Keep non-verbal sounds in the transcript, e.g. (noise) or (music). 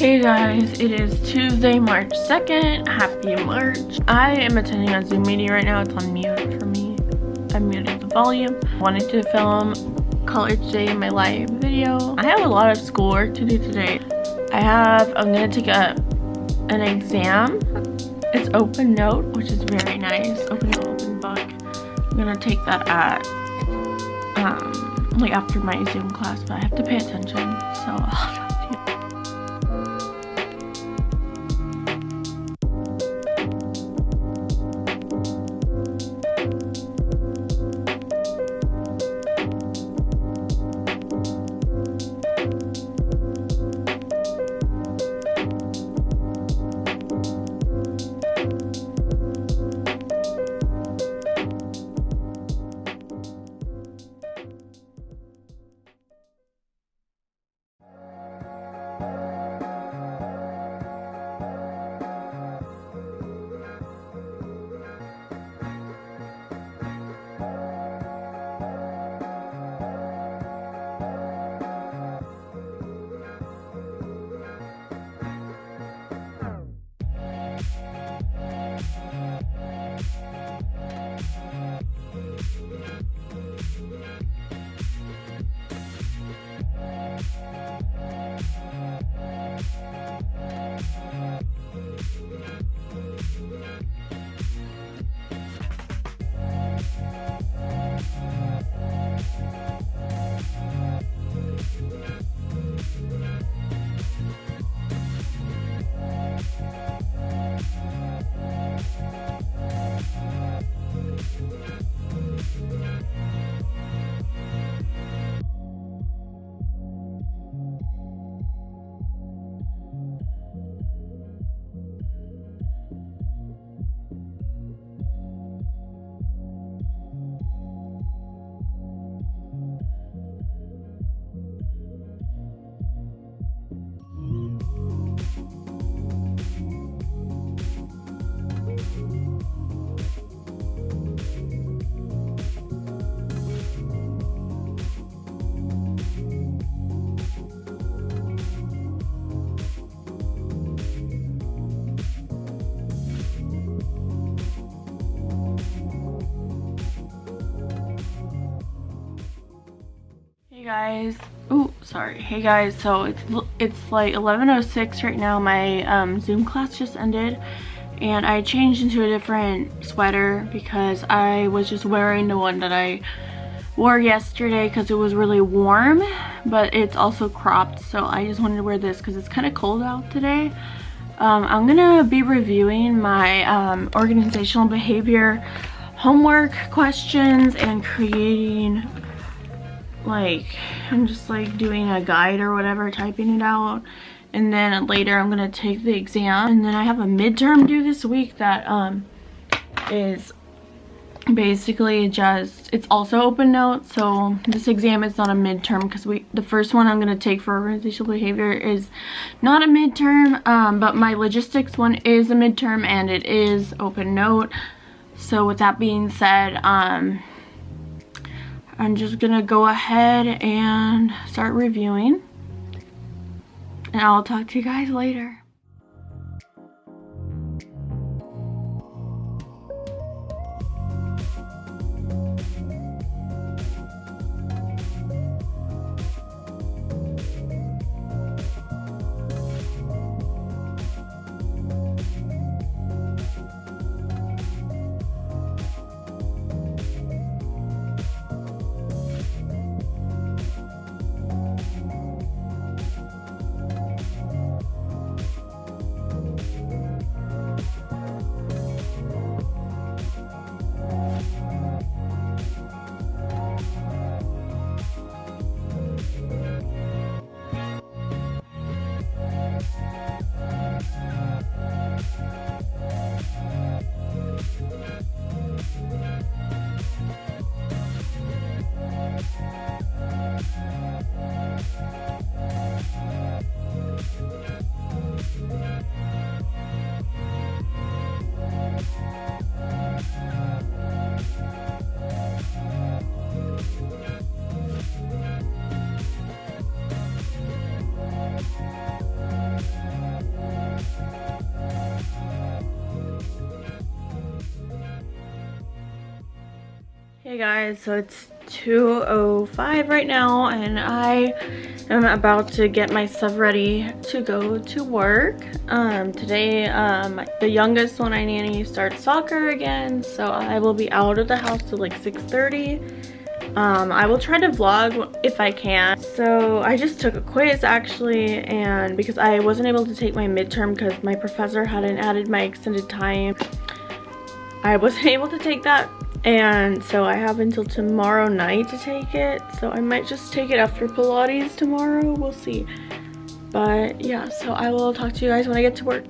Hey guys, it is Tuesday, March 2nd. Happy March. I am attending a Zoom meeting right now. It's on mute for me. I muted the volume. I wanted to film college day in my live video. I have a lot of schoolwork to do today. I have, I'm gonna take a an exam. It's open note, which is very nice. Open note, open book. I'm gonna take that at, um, like after my Zoom class, but I have to pay attention, so (laughs) guys. Oh sorry. Hey guys. So it's it's like 11:06 right now. My um, zoom class just ended and i changed into a different sweater because i was just wearing the one that i wore yesterday because it was really warm but it's also cropped so i just wanted to wear this because it's kind of cold out today. Um, i'm gonna be reviewing my um, organizational behavior homework questions and creating like I'm just like doing a guide or whatever typing it out. And then later I'm gonna take the exam. And then I have a midterm due this week that um is basically just it's also open note so this exam is not a midterm because we the first one I'm going to take for organizational behavior is not a midterm um, but my logistics one is a midterm and it is open note. So with that being said um I'm just gonna go ahead and start reviewing and I'll talk to you guys later. Guys, so it's 2.05 right now and I am about to get my stuff ready to go to work. Um, today, um, the youngest one I nanny starts soccer again, so I will be out of the house till like 6.30. Um, I will try to vlog if I can. So I just took a quiz actually and because I wasn't able to take my midterm because my professor hadn't added my extended time, I wasn't (laughs) able to take that and so I have until tomorrow night to take it. So I might just take it after Pilates tomorrow. We'll see. But yeah so I will talk to you guys when I get to work